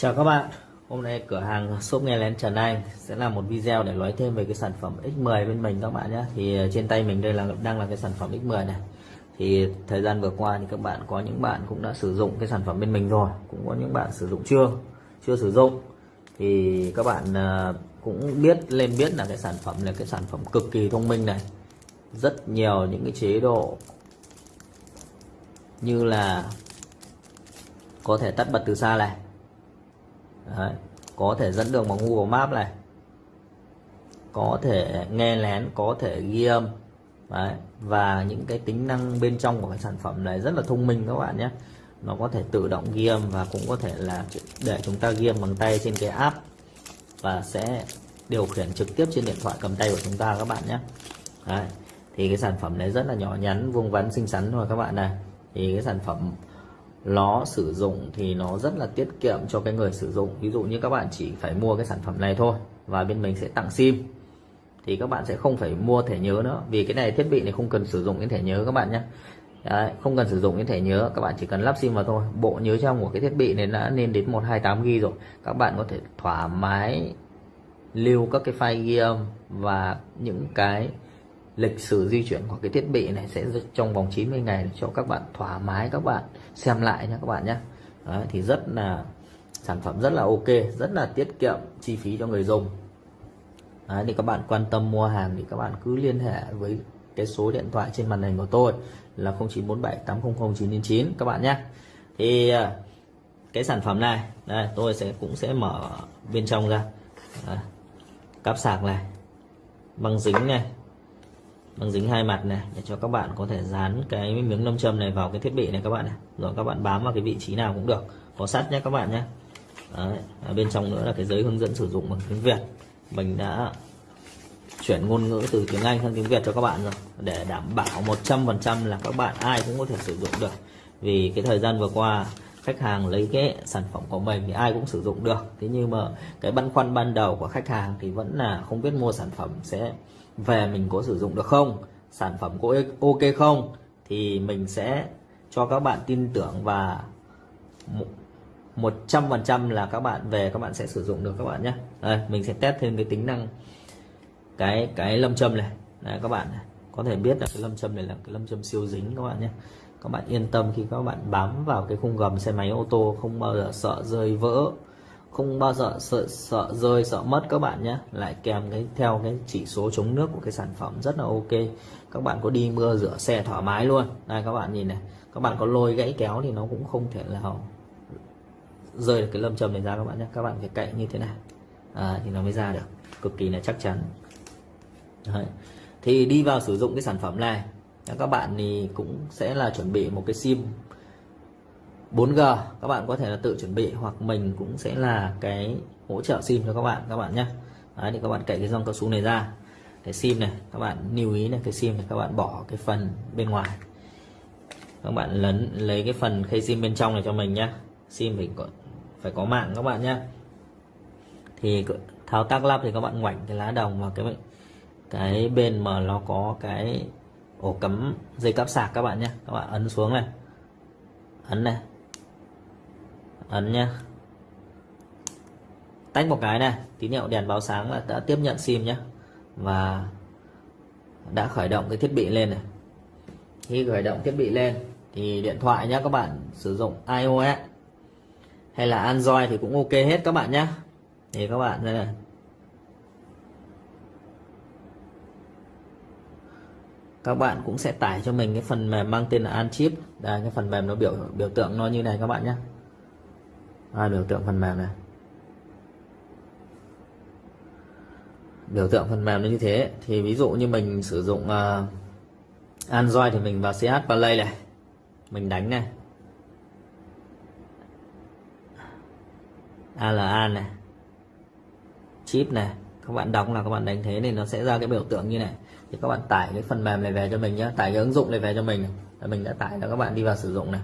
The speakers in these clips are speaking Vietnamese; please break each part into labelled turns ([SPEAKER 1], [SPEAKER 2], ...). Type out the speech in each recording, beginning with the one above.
[SPEAKER 1] Chào các bạn, hôm nay cửa hàng shop nghe lén Trần Anh sẽ làm một video để nói thêm về cái sản phẩm X10 bên mình các bạn nhé. Thì ờ, trên tay mình đây là đang là cái sản phẩm X10 này. Thì thời gian vừa qua thì các bạn có những bạn cũng đã sử dụng cái sản phẩm bên mình rồi, cũng có những bạn sử dụng chưa, chưa sử dụng. Thì các bạn ờ, cũng biết lên biết là cái sản phẩm là cái sản phẩm cực kỳ thông minh này. Rất nhiều những cái chế độ như là có thể tắt bật từ xa này Đấy. có thể dẫn đường bằng Google Maps này có thể nghe lén, có thể ghi âm Đấy. và những cái tính năng bên trong của cái sản phẩm này rất là thông minh các bạn nhé nó có thể tự động ghi âm và cũng có thể là để chúng ta ghi âm bằng tay trên cái app và sẽ điều khiển trực tiếp trên điện thoại cầm tay của chúng ta các bạn nhé Đấy. thì cái sản phẩm này rất là nhỏ nhắn, vuông vắn, xinh xắn thôi các bạn này thì cái sản phẩm nó sử dụng thì nó rất là tiết kiệm cho cái người sử dụng. Ví dụ như các bạn chỉ phải mua cái sản phẩm này thôi và bên mình sẽ tặng sim. Thì các bạn sẽ không phải mua thẻ nhớ nữa. Vì cái này thiết bị này không cần sử dụng cái thẻ nhớ các bạn nhé. Đấy, không cần sử dụng cái thẻ nhớ các bạn chỉ cần lắp sim vào thôi. Bộ nhớ trong của cái thiết bị này đã lên đến 128 g rồi. Các bạn có thể thoải mái lưu các cái file ghi âm và những cái lịch sử di chuyển của cái thiết bị này sẽ trong vòng 90 ngày cho các bạn thoải mái các bạn xem lại nha các bạn nhé. Đấy, thì rất là sản phẩm rất là ok rất là tiết kiệm chi phí cho người dùng. Đấy, thì các bạn quan tâm mua hàng thì các bạn cứ liên hệ với cái số điện thoại trên màn hình của tôi là 0947800999 các bạn nhé. Thì à, cái sản phẩm này đây tôi sẽ cũng sẽ mở bên trong ra. Đấy, cáp sạc này băng dính này băng dính hai mặt này, để cho các bạn có thể dán cái miếng nâm châm này vào cái thiết bị này các bạn này. Rồi các bạn bám vào cái vị trí nào cũng được. Có sắt nhé các bạn nhé. Đấy. Ở bên trong nữa là cái giấy hướng dẫn sử dụng bằng tiếng Việt. Mình đã chuyển ngôn ngữ từ tiếng Anh sang tiếng Việt cho các bạn rồi, để đảm bảo 100% là các bạn ai cũng có thể sử dụng được. Vì cái thời gian vừa qua, khách hàng lấy cái sản phẩm của mình thì ai cũng sử dụng được. Thế nhưng mà cái băn khoăn ban đầu của khách hàng thì vẫn là không biết mua sản phẩm sẽ về mình có sử dụng được không sản phẩm có ok không thì mình sẽ cho các bạn tin tưởng và một trăm phần trăm là các bạn về các bạn sẽ sử dụng được các bạn nhé. Đây mình sẽ test thêm cái tính năng cái cái lâm châm này. Đấy, các bạn này. có thể biết là cái lâm châm này là cái lâm châm siêu dính các bạn nhé. Các bạn yên tâm khi các bạn bám vào cái khung gầm xe máy ô tô không bao giờ sợ rơi vỡ không bao giờ sợ sợ rơi sợ mất các bạn nhé. Lại kèm cái theo cái chỉ số chống nước của cái sản phẩm rất là ok. Các bạn có đi mưa rửa xe thoải mái luôn. Đây các bạn nhìn này. Các bạn có lôi gãy kéo thì nó cũng không thể nào rơi được cái lâm châm này ra các bạn nhé. Các bạn phải cậy như thế này. À, thì nó mới ra được. Cực kỳ là chắc chắn. Đấy. thì đi vào sử dụng cái sản phẩm này. Các bạn thì cũng sẽ là chuẩn bị một cái sim 4G các bạn có thể là tự chuẩn bị hoặc mình cũng sẽ là cái hỗ trợ sim cho các bạn các bạn nhé. Đấy, thì các bạn cậy cái dòng cao su này ra. Cái sim này các bạn lưu ý là cái sim này các bạn bỏ cái phần bên ngoài. Các bạn lấn lấy cái phần khay sim bên trong này cho mình nhé. Sim mình có phải có mạng các bạn nhé. Thì thao tác lắp thì các bạn ngoảnh cái lá đồng vào cái cái bên mà nó có cái ổ cắm dây cáp sạc các bạn nhé. Các bạn ấn xuống này. Ấn này ấn nhá. Tách một cái này, tín hiệu đèn báo sáng là đã tiếp nhận sim nhé và đã khởi động cái thiết bị lên này. Khi khởi động thiết bị lên thì điện thoại nhé các bạn sử dụng iOS hay là Android thì cũng ok hết các bạn nhé thì các bạn, đây này. Các bạn cũng sẽ tải cho mình cái phần mềm mang tên là Anchip. Đây, cái phần mềm nó biểu biểu tượng nó như này các bạn nhé à, biểu tượng phần mềm này? Biểu tượng phần mềm nó như thế thì ví dụ như mình sử dụng uh, Android thì mình vào CH Play này mình đánh này ALA này chip này các bạn đóng là các bạn đánh thế thì nó sẽ ra cái biểu tượng như này. Thì các bạn tải cái phần mềm này về cho mình nhé tải cái ứng dụng này về cho mình. Mình đã tải là các bạn đi vào sử dụng này.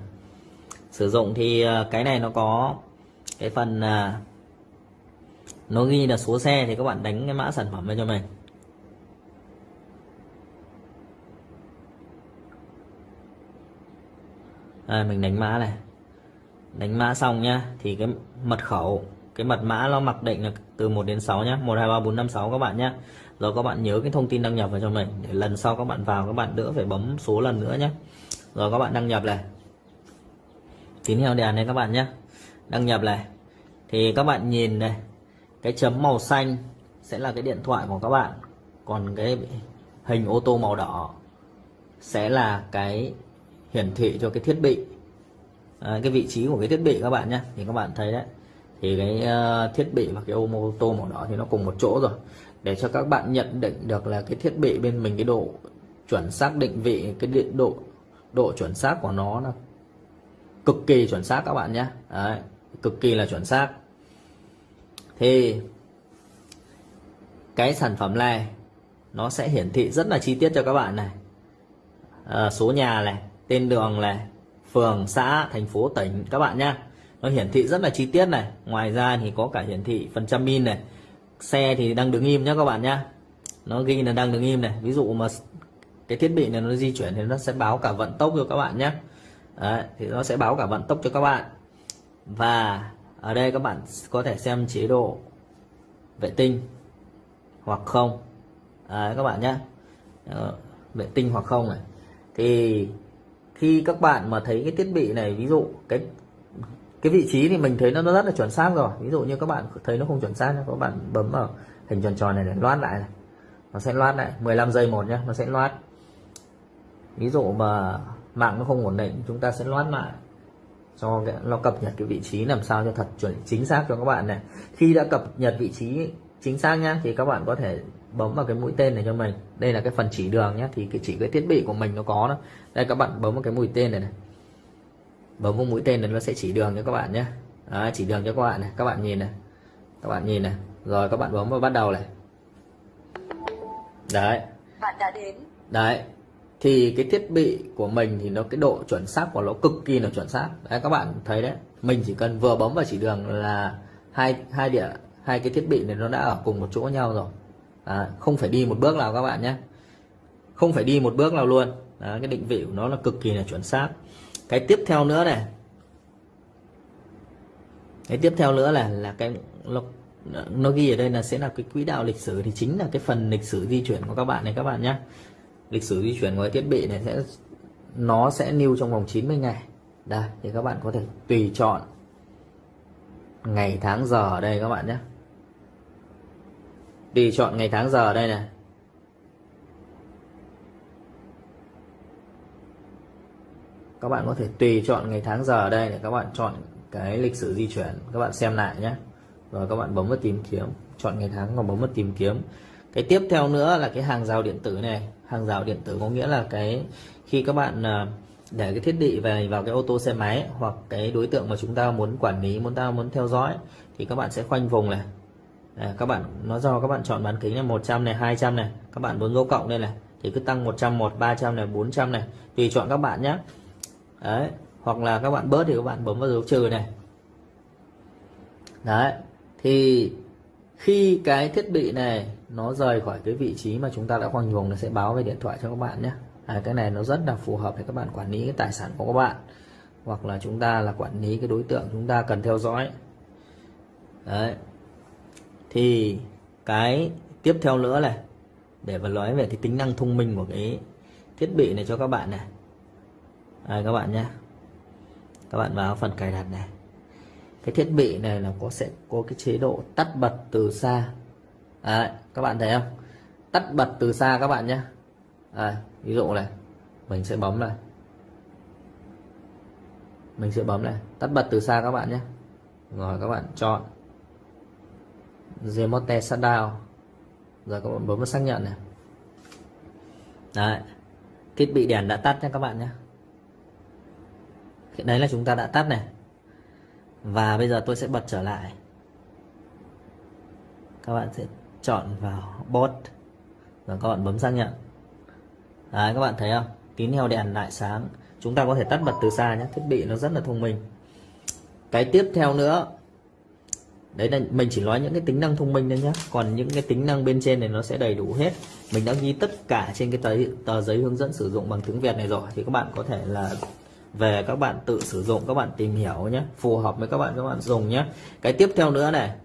[SPEAKER 1] Sử dụng thì ờ, cái này nó có cái phần à, nó ghi là số xe thì các bạn đánh cái mã sản phẩm lên cho mình. À, mình đánh mã này. Đánh mã xong nhá thì cái mật khẩu cái mật mã nó mặc định là từ 1 đến 6 nhá 1 2 3 4 5 6 các bạn nhá. Rồi các bạn nhớ cái thông tin đăng nhập vào cho mình để lần sau các bạn vào các bạn đỡ phải bấm số lần nữa nhé rồi các bạn đăng nhập này. Tín hiệu đèn này các bạn nhé đăng nhập này. Thì các bạn nhìn này cái chấm màu xanh sẽ là cái điện thoại của các bạn. Còn cái hình ô tô màu đỏ sẽ là cái hiển thị cho cái thiết bị à, cái vị trí của cái thiết bị các bạn nhé. Thì các bạn thấy đấy thì cái uh, thiết bị và cái ô tô màu đỏ thì nó cùng một chỗ rồi. Để cho các bạn nhận định được là cái thiết bị bên mình cái độ chuẩn xác định vị cái điện độ độ chuẩn xác của nó là cực kỳ chuẩn xác các bạn nhé. Đấy, cực kỳ là chuẩn xác. Thì cái sản phẩm này nó sẽ hiển thị rất là chi tiết cho các bạn này. À, số nhà này tên đường này phường xã thành phố tỉnh các bạn nhé nó hiển thị rất là chi tiết này. Ngoài ra thì có cả hiển thị phần trăm min này. Xe thì đang đứng im nhé các bạn nhé nó ghi là đang đứng im này. Ví dụ mà cái thiết bị này nó di chuyển thì nó sẽ báo cả vận tốc cho các bạn nhé Đấy, thì nó sẽ báo cả vận tốc cho các bạn và ở đây các bạn có thể xem chế độ vệ tinh hoặc không. Đấy, các bạn nhé. Ờ, vệ tinh hoặc không này. Thì khi các bạn mà thấy cái thiết bị này ví dụ cái cái vị trí thì mình thấy nó rất là chuẩn xác rồi. Ví dụ như các bạn thấy nó không chuẩn xác các bạn bấm vào hình tròn tròn này để loát lại này. Nó sẽ loát lại 15 giây một nhé nó sẽ loát. Ví dụ mà mạng nó không ổn định chúng ta sẽ loát lại cho nó cập nhật cái vị trí làm sao cho thật chuẩn chính xác cho các bạn này. Khi đã cập nhật vị trí chính xác nhá thì các bạn có thể bấm vào cái mũi tên này cho mình. Đây là cái phần chỉ đường nhé thì cái chỉ cái thiết bị của mình nó có đó. Đây các bạn bấm vào cái mũi tên này này. Bấm vào mũi tên này nó sẽ chỉ đường cho các bạn nhé Đấy, chỉ đường cho các bạn này. Các bạn nhìn này. Các bạn nhìn này. Rồi các bạn bấm vào bắt đầu này. Đấy.
[SPEAKER 2] Bạn đã đến.
[SPEAKER 1] Đấy thì cái thiết bị của mình thì nó cái độ chuẩn xác của nó cực kỳ là chuẩn xác. Đấy các bạn thấy đấy. Mình chỉ cần vừa bấm vào chỉ đường là hai hai địa hai cái thiết bị này nó đã ở cùng một chỗ nhau rồi. À, không phải đi một bước nào các bạn nhé. Không phải đi một bước nào luôn. Đó, cái định vị của nó là cực kỳ là chuẩn xác. Cái tiếp theo nữa này. Cái tiếp theo nữa là là cái nó, nó ghi ở đây là sẽ là cái quỹ đạo lịch sử. Thì chính là cái phần lịch sử di chuyển của các bạn này các bạn nhé lịch sử di chuyển của cái thiết bị này sẽ, nó sẽ lưu trong vòng 90 ngày. Đây, thì các bạn có thể tùy chọn ngày tháng giờ ở đây các bạn nhé. Tùy chọn ngày tháng giờ ở đây này. Các bạn có thể tùy chọn ngày tháng giờ ở đây để các bạn chọn cái lịch sử di chuyển. Các bạn xem lại nhé. Rồi các bạn bấm vào tìm kiếm. Chọn ngày tháng và bấm vào tìm kiếm cái tiếp theo nữa là cái hàng rào điện tử này. Hàng rào điện tử có nghĩa là cái khi các bạn ờ, để cái thiết bị về vào cái ô tô xe máy hoặc cái đối tượng mà chúng ta muốn quản lý muốn ta muốn theo dõi thì các bạn sẽ khoanh vùng này. À, các bạn nó do các bạn chọn bán kính là 100 này 200 này. Các bạn muốn dấu cộng đây này thì cứ tăng 100 1 300 này 400 này. Tùy chọn các bạn nhé đấy hoặc là các bạn bớt thì các bạn bấm vào dấu trừ này. Đấy thì khi cái thiết bị này nó rời khỏi cái vị trí mà chúng ta đã khoanh vùng nó sẽ báo về điện thoại cho các bạn nhé. À, cái này nó rất là phù hợp để các bạn quản lý cái tài sản của các bạn hoặc là chúng ta là quản lý cái đối tượng chúng ta cần theo dõi. Đấy. Thì cái tiếp theo nữa này để mà nói về cái tính năng thông minh của cái thiết bị này cho các bạn này. À, các bạn nhé. Các bạn vào phần cài đặt này cái thiết bị này là có sẽ có cái chế độ tắt bật từ xa. Đấy, các bạn thấy không? Tắt bật từ xa các bạn nhé. À, ví dụ này mình sẽ bấm này. Mình sẽ bấm này. Tắt bật từ xa các bạn nhé. Rồi các bạn chọn remote shutdown. Rồi các bạn bấm vào xác nhận này. Đấy thiết bị đèn đã tắt nha các bạn nhé. Đấy là chúng ta đã tắt này và bây giờ tôi sẽ bật trở lại. Các bạn sẽ chọn vào bot và các bạn bấm xác nhận. Đấy các bạn thấy không? Tín hiệu đèn lại sáng. Chúng ta có thể tắt bật từ xa nhé. Thiết bị nó rất là thông minh. Cái tiếp theo nữa. Đấy là mình chỉ nói những cái tính năng thông minh thôi nhé. Còn những cái tính năng bên trên này nó sẽ đầy đủ hết. Mình đã ghi tất cả trên cái tờ, tờ giấy hướng dẫn sử dụng bằng tiếng Việt này rồi. Thì các bạn có thể là về các bạn tự sử dụng các bạn tìm hiểu nhé phù hợp với các bạn các bạn dùng nhé. Cái tiếp theo nữa này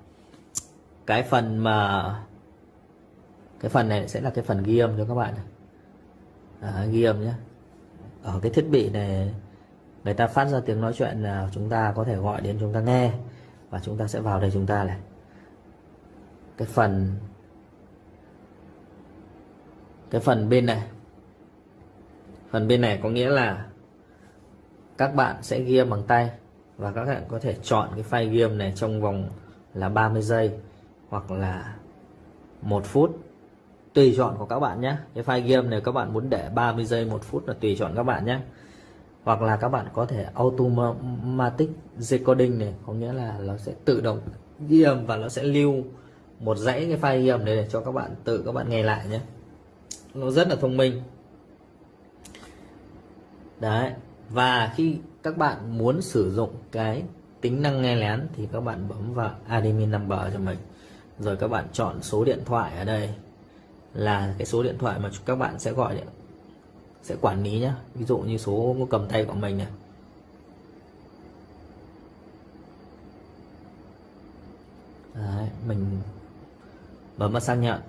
[SPEAKER 1] cái phần mà cái phần này sẽ là cái phần ghi âm cho các bạn à, ghi âm nhé. Ở cái thiết bị này người ta phát ra tiếng nói chuyện là chúng ta có thể gọi đến chúng ta nghe và chúng ta sẽ vào đây chúng ta này. Cái phần cái phần bên này phần bên này có nghĩa là các bạn sẽ ghi âm bằng tay và các bạn có thể chọn cái file ghi âm này trong vòng là 30 giây hoặc là một phút. Tùy chọn của các bạn nhé. Cái file ghi âm này các bạn muốn để 30 giây, một phút là tùy chọn các bạn nhé. Hoặc là các bạn có thể automatic recording này, có nghĩa là nó sẽ tự động ghi âm và nó sẽ lưu một dãy cái file ghi âm này để cho các bạn, tự các bạn nghe lại nhé. Nó rất là thông minh. Đấy và khi các bạn muốn sử dụng cái tính năng nghe lén thì các bạn bấm vào admin number cho mình. Rồi các bạn chọn số điện thoại ở đây. Là cái số điện thoại mà các bạn sẽ gọi sẽ quản lý nhé ví dụ như số cầm tay của mình này. Đấy, mình bấm vào xác nhận.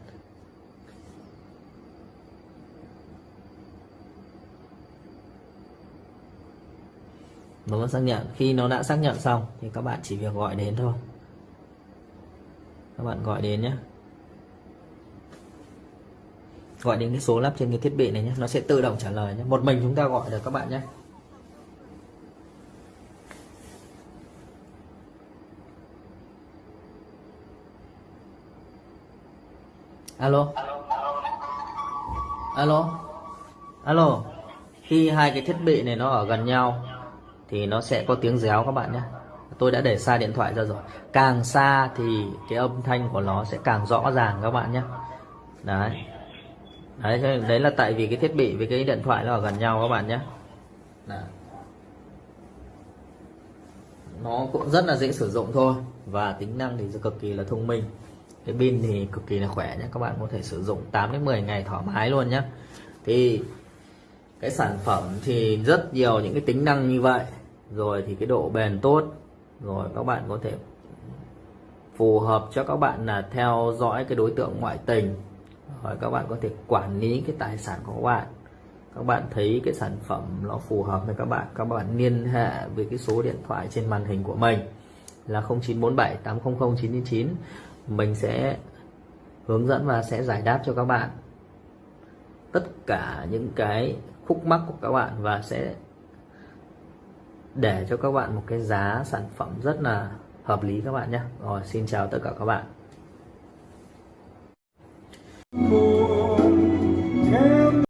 [SPEAKER 1] Bấm vẫn xác nhận. Khi nó đã xác nhận xong, thì các bạn chỉ việc gọi đến thôi. Các bạn gọi đến nhé. Gọi đến cái số lắp trên cái thiết bị này nhé. Nó sẽ tự động trả lời nhé. Một mình chúng ta gọi được các bạn nhé. Alo? Alo? Alo? Khi hai cái thiết bị này nó ở gần nhau thì nó sẽ có tiếng réo các bạn nhé. Tôi đã để xa điện thoại ra rồi. Càng xa thì cái âm thanh của nó sẽ càng rõ ràng các bạn nhé. Đấy. Đấy đấy là tại vì cái thiết bị với cái điện thoại nó ở gần nhau các bạn nhé. Nó cũng rất là dễ sử dụng thôi và tính năng thì cực kỳ là thông minh. Cái pin thì cực kỳ là khỏe nhé, các bạn có thể sử dụng 8 đến 10 ngày thoải mái luôn nhé. Thì cái sản phẩm thì rất nhiều những cái tính năng như vậy rồi thì cái độ bền tốt. Rồi các bạn có thể phù hợp cho các bạn là theo dõi cái đối tượng ngoại tình. Rồi các bạn có thể quản lý cái tài sản của các bạn. Các bạn thấy cái sản phẩm nó phù hợp với các bạn các bạn liên hệ với cái số điện thoại trên màn hình của mình là 0947 800 999 mình sẽ hướng dẫn và sẽ giải đáp cho các bạn tất cả những cái khúc mắc của các bạn và sẽ để cho các bạn một cái giá sản phẩm rất là hợp lý các bạn nhé. Rồi, xin chào tất cả các bạn.